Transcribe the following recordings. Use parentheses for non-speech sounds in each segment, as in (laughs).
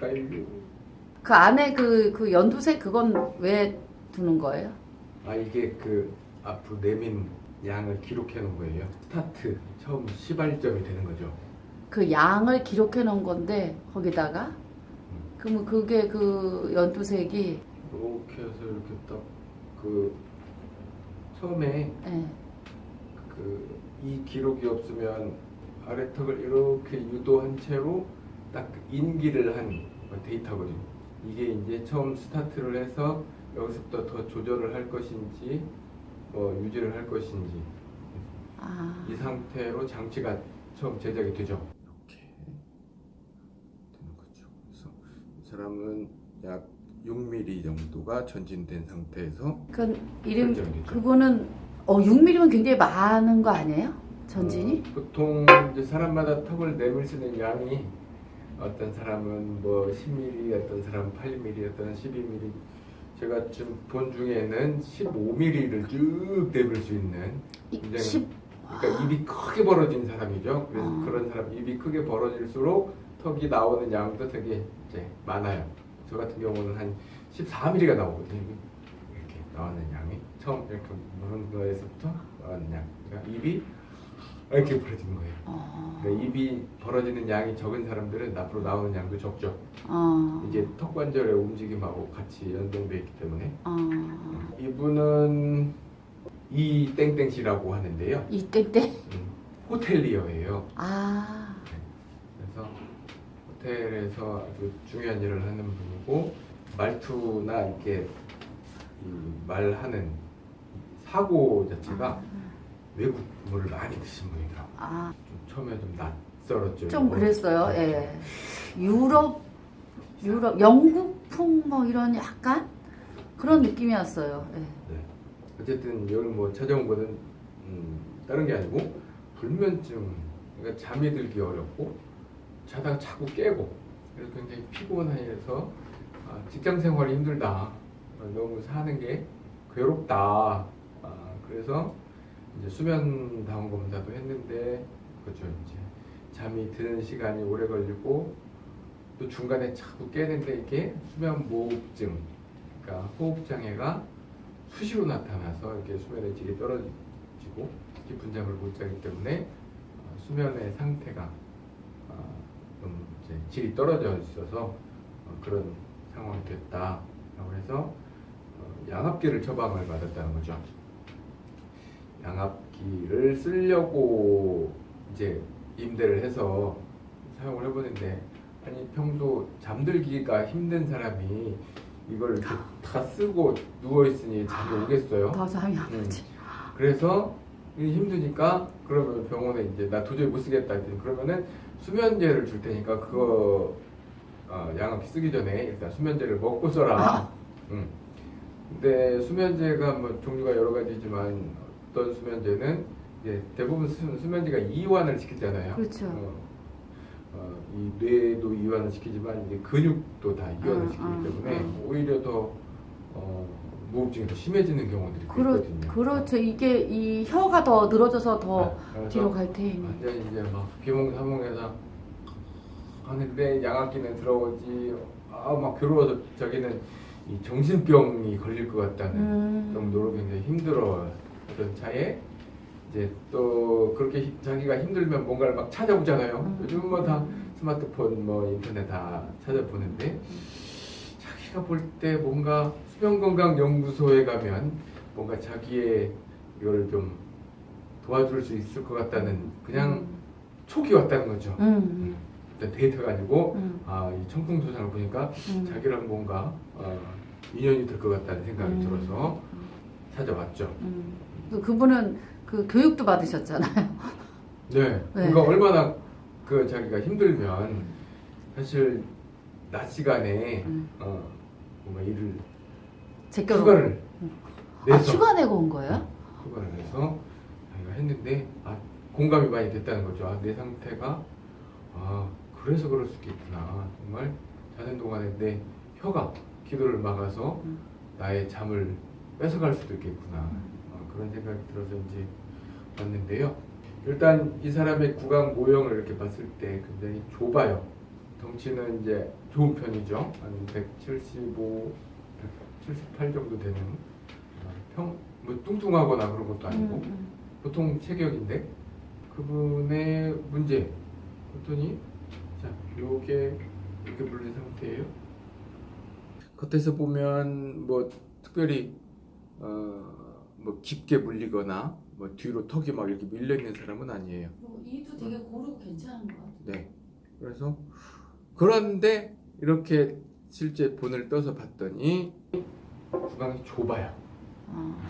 볼까요? 그 안에 그, 그 연두색 그건 왜 두는 거예요? 아 이게 그 앞으로 내민 양을 기록해 놓은 거예요. 스타트 처음 시발점이 되는 거죠. 그 양을 기록해 놓은 건데 거기다가 그러면 그게 그 연두색이 이렇게 해서 이렇게 딱 그 처음에 예. 그이 기록이 없으면 아래턱을 이렇게 유도한 채로 딱 인기를 한 데이터거든요. 이게 이제 처음 스타트를 해서 여기서부터 더 조절을 할 것인지 뭐 유지를 할 것인지 아, 이 상태로 장치가 처음 제작이 되죠. 이렇게 되는 거죠. 그래서 이 사람은 약 6mm 정도가 전진된 상태에서 그 이름. 그거는 어 6mm면 굉장히 많은 거 아니에요? 전진이? 어, 보통 이제 사람마다 턱을 내밀 수 있는 양이 어떤 사람은 뭐 10mm, 어떤 사람은 8mm, 어떤 12mm. 제가 지금 본 중에는 15mm를 쭉 내밀 수 있는 이- 굉장히 십- 그러니까 입이 크게 벌어진 사람이죠. 그래서 아. 그런 사람 입이 크게 벌어질수록 턱이 나오는 양도 되게 이제 많아요. 저 같은 경우는 한 14mm가 나오거든요. 이렇게 나오는 양이 처음 이렇게 무는 거에서부터 나오는 양. 그러니까 입이 이렇게 벌어진 거예요. 어, 그러니까 입이 벌어지는 양이 적은 사람들은 앞으로 나오는 양도 적죠. 어, 이게 턱 관절의 움직임하고 같이 연동돼 있기 때문에 어, 이분은 이 땡땡씨라고 하는데요. 이때때 음, 호텔리어예요. 아, 그래서 호텔에서 아주 중요한 일을 하는 분이고 말투나 이렇게 이 말하는 사고 자체가 외국물을 많이 드신 분이더라고요. 아, 좀 처음에 좀 낯설었죠. 좀 이거. 그랬어요. 예. 유럽, 유럽, 영국풍 뭐 이런 약간 그런 느낌이었어요. 예. 네. 어쨌든 여기 뭐 찾아온 거는 음, 다른 게 아니고 불면증, 그러니까 잠이 들기 어렵고 자다가 자꾸 깨고 그래서 굉장히 피곤해서 아, 직장 생활이 힘들다, 아, 너무 사는 게 괴롭다. 아, 그래서 이제 수면 다운 검사도 했는데 그렇죠 이제 잠이 드는 시간이 오래 걸리고 또 중간에 자꾸 깨는데 이게 수면 무호흡증, 그러니까 호흡 장애가 수시로 나타나서 이렇게 수면의 질이 떨어지고 깊은 잠을 못 자기 때문에 어, 수면의 상태가 어, 좀 이제 질이 떨어져 있어서 어, 그런 상황이 됐다라고 해서 어, 양압기를 처방을 받았다는 거죠. 양압기를 쓰려고 이제 임대를 해서 사용을 해보는데 아니 평소 잠들기가 힘든 사람이 이걸 이렇게 다 쓰고 누워 있으니 잠이 오겠어요. 더 잠이 안 음. 오지. 그래서 이게 힘드니까 그러면 병원에 이제 나 도저히 못 쓰겠다 했더니 그러면은 수면제를 줄 테니까 그거 어, 양압기 쓰기 전에 일단 수면제를 먹고 써라. 음. 근데 수면제가 뭐 종류가 여러 가지지만 어떤 수면제는 이제 대부분 수, 수면제가 이완을 시키잖아요. 그렇죠. 어, 어, 이 뇌도 이완을 시키지만 이제 근육도 다 이완을 음, 시키기 음, 때문에 음. 오히려 더 어, 무호흡증이 더 심해지는 경우들이 그렇, 있거든요. 그렇죠. 이게 이 혀가 더 늘어져서 더 네, 뒤로 갈 테니. 완전히 이제 막 비몽사몽해서 하는데 양압기는 들어오지 아막 괴로워서 자기는 이 정신병이 걸릴 것 같다는 음. 정도로 굉장히 힘들어 하던 차에 이제 또 그렇게 히- 자기가 힘들면 뭔가를 막 찾아보잖아요. 음. 요즘은 뭐다 스마트폰 뭐 인터넷 다 찾아보는데 자기가 볼 때 뭔가 수면건강연구소에 가면 뭔가 자기의 이걸 좀 도와줄 수 있을 것 같다는 그냥 촉이 왔다는 거죠. 음. 일단 데이터가 아니고 음. 아, 이 청풍소장을 보니까 음. 자기랑 뭔가 어, 인연이 될 것 같다는 생각이 음. 들어서 찾아왔죠. 음. 그- 그분은 그 교육도 받으셨잖아요. (laughs) 네. 그러니까 얼마나 그 자기가 힘들면 사실 낮 시간에 음. 어, 뭔가 일을 제껴로. 휴가를 아, 내서 휴가 내고 온 거예요? 휴가를 내서 자기가 했는데 아, 공감이 많이 됐다는 거죠. 아, 내 상태가 아 그래서 그럴 수 있겠구나. 정말 자는 동안에 내 혀가 기도를 막아서 음. 나의 잠을 뺏어갈 수도 있겠구나. 어, 그런 생각이 들어서 이제 왔는데요. 일단 이 사람의 구강 모형을 이렇게 봤을 때 굉장히 좁아요. 덩치는 이제 좋은 편이죠. 한 175, 178 정도 되는 어, 평, 뭐 뚱뚱하거나 그런 것도 아니고 음, 음. 보통 체격인데 그분의 문제 그랬더니 자 요게 이렇게 물린 상태예요. 겉에서 보면 뭐 특별히 어 뭐 깊게 물리거나 뭐 뒤로 턱이 막 이렇게 밀려 있는 사람은 아니에요. 뭐 이도 되게 고르고 괜찮은 것 같아요. 네. 그래서 그런데 이렇게 실제 본을 떠서 봤더니 구강이 좁아요. 어.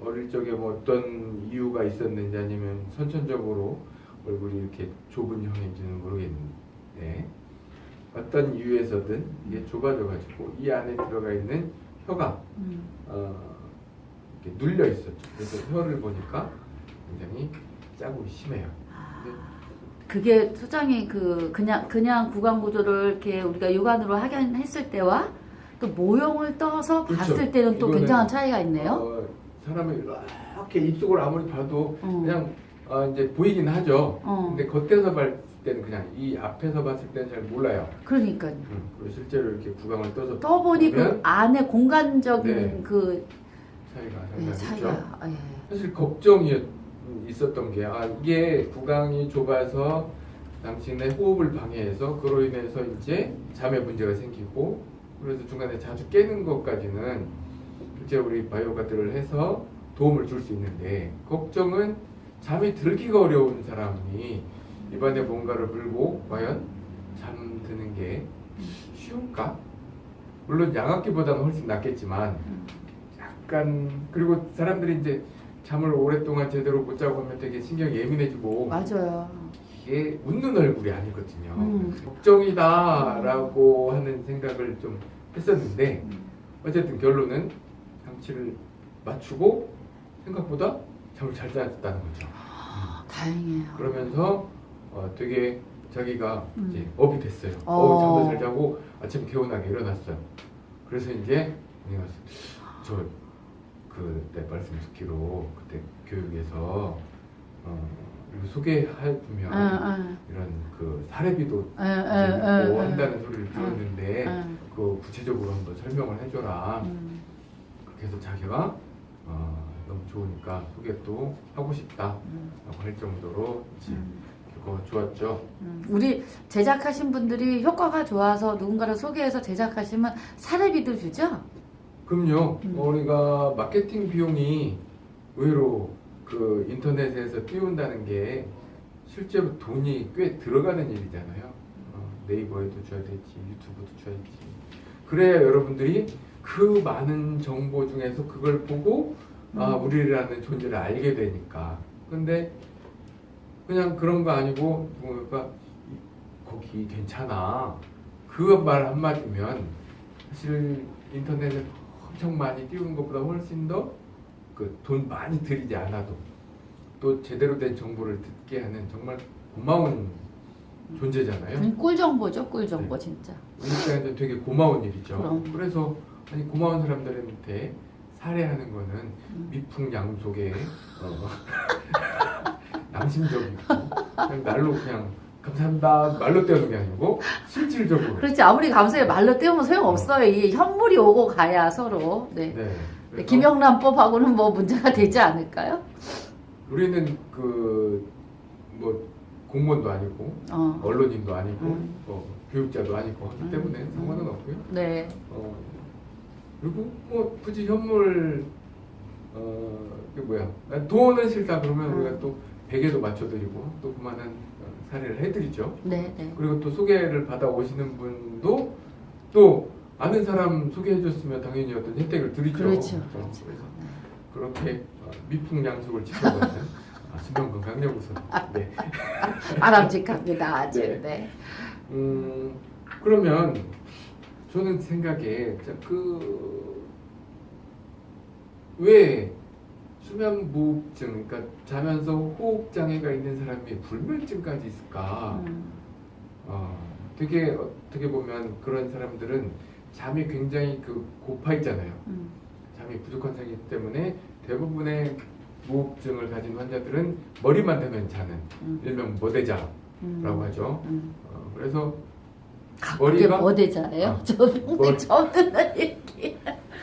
어릴 적에 뭐 어떤 이유가 있었는지 아니면 선천적으로 얼굴이 이렇게 좁은 형인지는 모르겠는데 어떤 이유에서든 이게 좁아져 가지고 이 안에 들어가 있는 혀가 음. 어, 이렇게 눌려 있었죠. 그래서 혀를 보니까 굉장히 짜고 심해요. 아, 네. 그게 소장이 그 그냥 그냥 구강 구조를 이렇게 우리가 육안으로 확인 했을 때와 또 모형을 떠서 그렇죠. 봤을 때는 또 굉장한 차이가 있네요. 어, 사람이 이렇게 입속을 아무리 봐도 어. 그냥 어, 이제 보이긴 하죠. 어. 근데 겉에서 봤을 때는 그냥 이 앞에서 봤을 때는 잘 몰라요. 그러니까요. 음, 그리고 실제로 이렇게 구강을 떠서 떠보니 그 안에 공간적인 네. 그 차이가 네. 차이가 예. 사실 걱정이 있었던 게 아, 이게 구강이 좁아서 당신의 호흡을 방해해서 그로 인해서 이제 잠에 문제가 생기고 그래서 중간에 자주 깨는 것까지는 실제 우리 바이오 가드를 해서 도움을 줄 수 있는데 걱정은 잠이 들기가 어려운 사람이 입안에 뭔가를 물고 과연 잠드는 게 쉬울까? 물론 양압기보다는 훨씬 낫겠지만 음. 약간 그리고 사람들이 이제 잠을 오랫동안 제대로 못 자고 하면 되게 신경 예민해지고 맞아요. 이게 웃는 얼굴이 아니거든요. 음. 걱정이다라고 하는 생각을 좀 했었는데 음. 어쨌든 결론은 장치를 맞추고 생각보다 잠을 잘 잤다는 거죠. 아, 다행이에요. 그러면서 어, 되게 자기가 음. 이제 업이 됐어요. 어. 어, 잠도 잘 자고 아침 개운하게 일어났어요. 그래서 이제 내가 저 그때 말씀 듣기로 그때 교육에서 어, 소개할 보면 응, 이런 그 사례비도 있고 응, 한다는 소리를 들었는데 응, 그 구체적으로 한번 설명을 해줘라. 응. 그렇게 해서 자기가 어, 너무 좋으니까 소개 또 하고 싶다라고 응, 할 정도로 응. 그거 좋았죠. 음, 우리 제작하신 분들이 효과가 좋아서 누군가를 소개해서 제작하시면 사례비도 주죠? 그럼요. 음. 어, 우리가 마케팅 비용이 의외로 그 인터넷에서 띄운다는 게 실제로 돈이 꽤 들어가는 일이잖아요. 어, 네이버에도 줘야 되지, 유튜브도 줘야 지. 그래야 여러분들이 그 많은 정보 중에서 그걸 보고 아 음. 우리라는 존재를 알게 되니까. 근데 그냥 그런 거 아니고 누군가 거기 괜찮아. 그 말 한마디면 사실 인터넷에 엄청 많이 띄우는 것보다 훨씬 더 그 돈 많이 들이지 않아도 또 제대로 된 정보를 듣게 하는 정말 고마운 존재잖아요. 그건 꿀 정보죠, 꿀 정보 진짜. 우리 입장에서 되게 고마운 일이죠. 그럼. 그래서 아니 고마운 사람들한테 살해하는 거는 음. 미풍양속의 어, (laughs) 양심적이고 그냥 날로 그냥 감사합니다 말로 떼는 게 아니고 실질적으로 그렇지 아무리 감사해 말로 떼우면 소용없어요. 이게 현물이 오고 가야 서로. 네. 네. 네, 김영란법하고는 뭐 문제가 되지 않을까요? 우리는 그 뭐 공무원도 아니고 어. 언론인도 아니고 음. 어, 교육자도 아니고 하기 음. 때문에 음. 상관은 없고요. 네. 어, 그리고 뭐 굳이 현물 어 뭐야 돈은 싫다 그러면 음. 우리가 또 베개도 맞춰드리고 또 그만한 어, 사례를 해드리죠. 네, 네. 그리고 또 소개를 받아 오시는 분도 또 아는 사람 소개해줬으면 당연히 어떤 혜택을 드리죠. 그렇죠. 어, 그렇죠. 그래서 네. 그렇게 어, 미풍양속을 지켜가는 (laughs) 아, 신병건강연구소. 네. (laughs) 바람직합니다. 아주. 네. 네. 음, 그러면 저는 생각에 그 왜 수면 무호흡증, 그러니까 자면서 호흡 장애가 있는 사람이 불면증까지 있을까? 음. 어, 되게 어떻게 보면 그런 사람들은 잠이 굉장히 그 고파 있잖아요. 음. 잠이 부족한 상이기 때문에 대부분의 무호흡증을 가진 환자들은 머리만 대면 자는 음. 일명 머대자라고 음. 하죠. 음. 어, 그래서 아, 머리가- 머대자예요? 어. 저 평생 머리- 처음 듣는 얘기.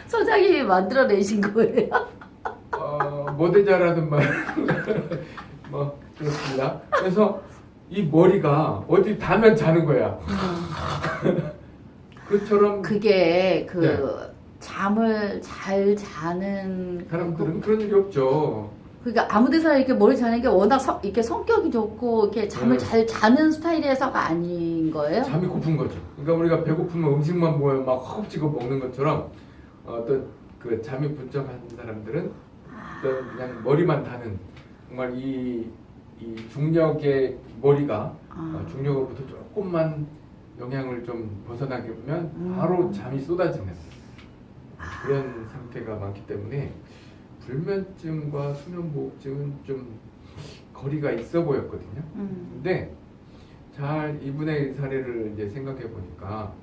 소장님이 만들어내신 거예요? 어, 모대자라는 말, (laughs) 뭐 그렇습니다. 그래서 이 머리가 어디 닿으면 자는 거야. (laughs) 그처럼 그게 그 네. 잠을 잘 자는 사람들은 그 런 일이 없죠. 그러니까 아무 데서나 이렇게 머리 자는 게 워낙 성, 이렇게 성격이 좋고 이렇게 잠을 네. 잘 자는 스타일에서가 아닌 거예요? 잠이 고픈 거죠. 그러니까 우리가 배고프면 음식만 보면 막 허겁지겁 먹는 것처럼 어떤 그 잠이 분적한 사람들은 어떤 그냥 머리만 다는 정말 이, 이 중력의 머리가 아. 어, 중력으로부터 조금만 영향을 좀 벗어나게 하면 음. 바로 잠이 쏟아지는 그런 상태가 많기 때문에 불면증과 수면무호흡증은 좀 거리가 있어 보였거든요. 음. 근데 잘 이분의 사례를 이제 생각해 보니까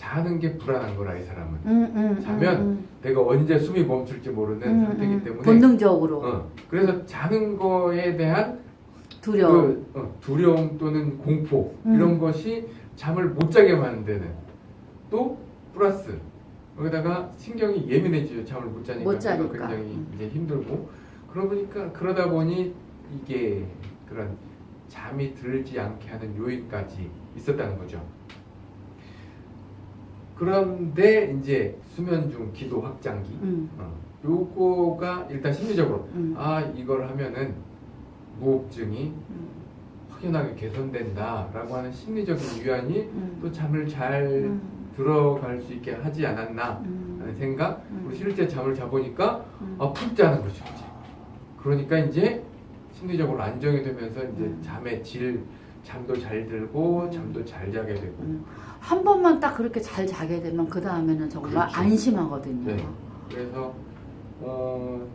자는 게 불안한 거라 이 사람은 음, 음, 자면 음, 내가 언제 숨이 멈출지 모르는 음, 상태이기 음. 때문에 본능적으로 어, 그래서 자는 거에 대한 두려움. 그, 어, 두려움 또는 공포 음. 이런 것이 잠을 못 자게 만드는 또 플러스 여기다가 신경이 예민해지죠 잠을 못 자니까, 못 자니까. 굉장히 음. 이제 힘들고 그러다 보니까 그러다 보니 이게 그런 잠이 들지 않게 하는 요인까지 있었다는 거죠. 그런데 이제 수면 중 기도 확장기 음, 어, 요거가 일단 심리적으로 음, 아 이걸 하면은 무호흡증이 음, 확연하게 개선된다 라고 하는 심리적인 유안이 음, 또 잠을 잘 음, 들어갈 수 있게 하지 않았나 음, 하는 생각? 음. 그리고 실제 잠을 자보니까 음. 아, 푹 자는 거죠 이제. 그러니까 이제 심리적으로 안정이 되면서 이제 음. 잠의 질 잠도 잘 들고 음. 잠도 잘 자게 되고 음. 한 번만 딱 그렇게 잘 자게 되면 그 다음에는 정말 그렇죠. 안심하거든요. 네. 그래서 어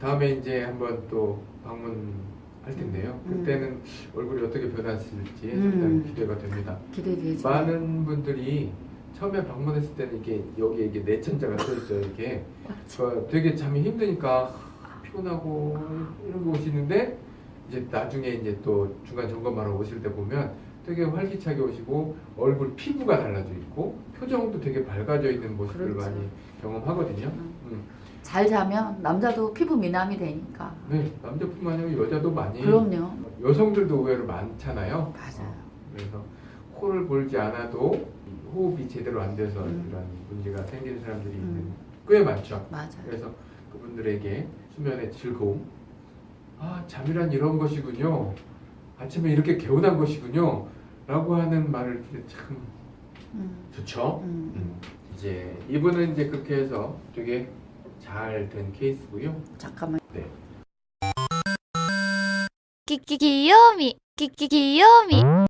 다음에 이제 한번 또 방문할 텐데요. 음. 그때는 얼굴이 어떻게 변했을지 음. 상당히 기대가 됩니다. 기대되죠. 많은 분들이 처음에 방문했을 때는 이게 여기에 이게 내천자가 써 있어요. 이게 그 되게 잠이 힘드니까 피곤하고 이런 거 오시는데 이제 나중에 이제 또 중간 점검하러 오실 때 보면 되게 활기차게 오시고 얼굴 피부가 달라져 있고 표정도 되게 밝아져 있는 모습을 그렇죠. 많이 경험하거든요. 음. 음. 잘 자면 남자도 피부 미남이 되니까. 네, 남자뿐만 아니라 여자도 많이 그럼요. 여성들도 의외로 많잖아요. 맞아요. 어, 그래서 코를 골지 않아도 이 호흡이 제대로 안 돼서 음. 이런 문제가 생기는 사람들이 음. 꽤 많죠. 맞아요. 그래서 그분들에게 수면의 즐거움, 아 잠이란 이런 것이군요. 아침에 이렇게 개운한 것이군요. 라고 하는 말을 참 음. 좋죠. 음. 음. 이제 이분은 이제 그렇게 해서 되게 잘 된 케이스고요. 잠깐만. 네. 끼끼 귀요미 끼끼 귀요미